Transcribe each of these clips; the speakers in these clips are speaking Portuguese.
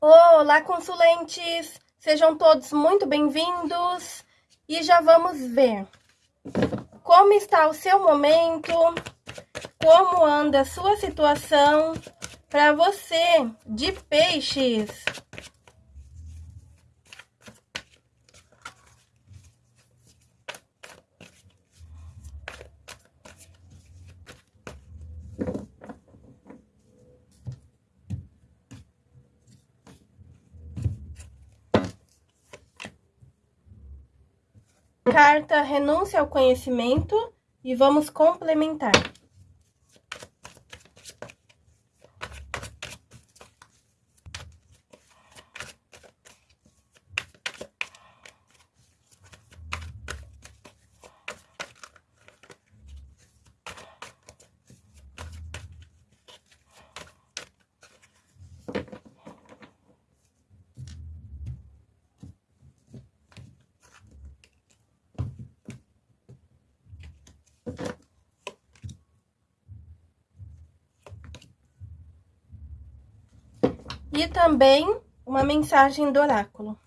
Olá, consulentes! Sejam todos muito bem-vindos e já vamos ver como está o seu momento, como anda a sua situação para você de peixes. Carta renúncia ao conhecimento e vamos complementar. E também uma mensagem do oráculo.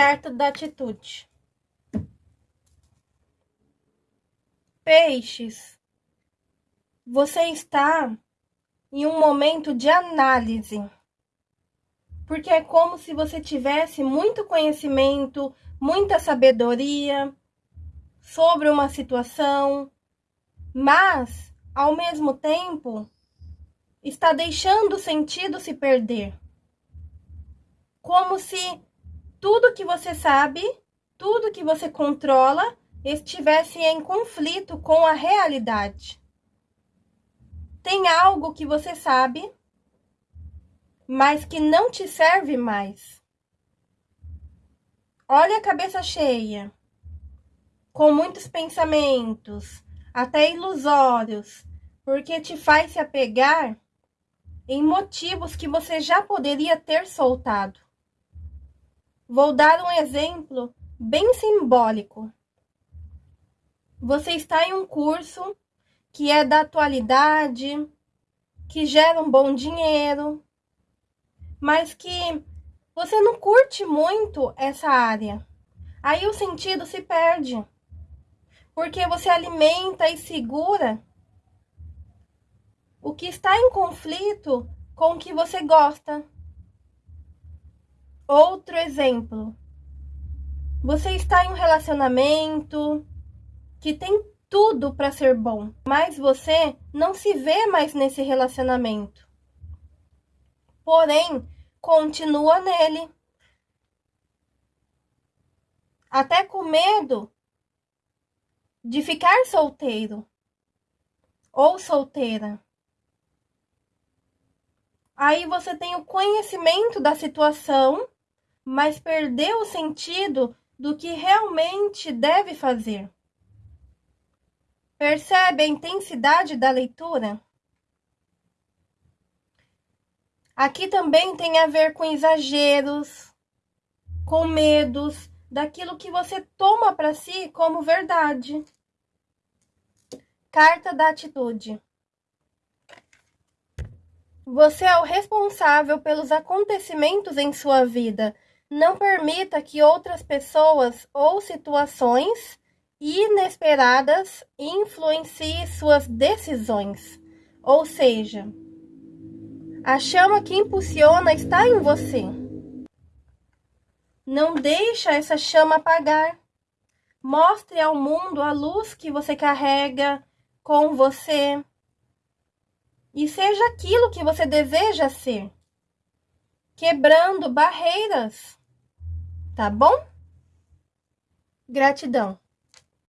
Carta da atitude. Peixes, você está em um momento de análise. Porque é como se você tivesse muito conhecimento, muita sabedoria sobre uma situação, mas, ao mesmo tempo, está deixando o sentido se perder. Como se tudo que você sabe, tudo que você controla, estivesse em conflito com a realidade. Tem algo que você sabe, mas que não te serve mais. Olha a cabeça cheia, com muitos pensamentos, até ilusórios, porque te faz se apegar em motivos que você já poderia ter soltado. Vou dar um exemplo bem simbólico. Você está em um curso que é da atualidade, que gera um bom dinheiro, mas que você não curte muito essa área. Aí o sentido se perde. Porque você alimenta e segura o que está em conflito com o que você gosta. Outro exemplo. Você está em um relacionamento que tem tudo para ser bom, mas você não se vê mais nesse relacionamento. Porém, continua nele. Até com medo de ficar solteiro ou solteira. Aí você tem o conhecimento da situação mas perdeu o sentido do que realmente deve fazer. Percebe a intensidade da leitura? Aqui também tem a ver com exageros, com medos, daquilo que você toma para si como verdade. Carta da atitude. Você é o responsável pelos acontecimentos em sua vida não permita que outras pessoas ou situações inesperadas influenciem suas decisões. Ou seja, a chama que impulsiona está em você. Não deixa essa chama apagar. Mostre ao mundo a luz que você carrega com você. E seja aquilo que você deseja ser. Quebrando barreiras tá bom? Gratidão.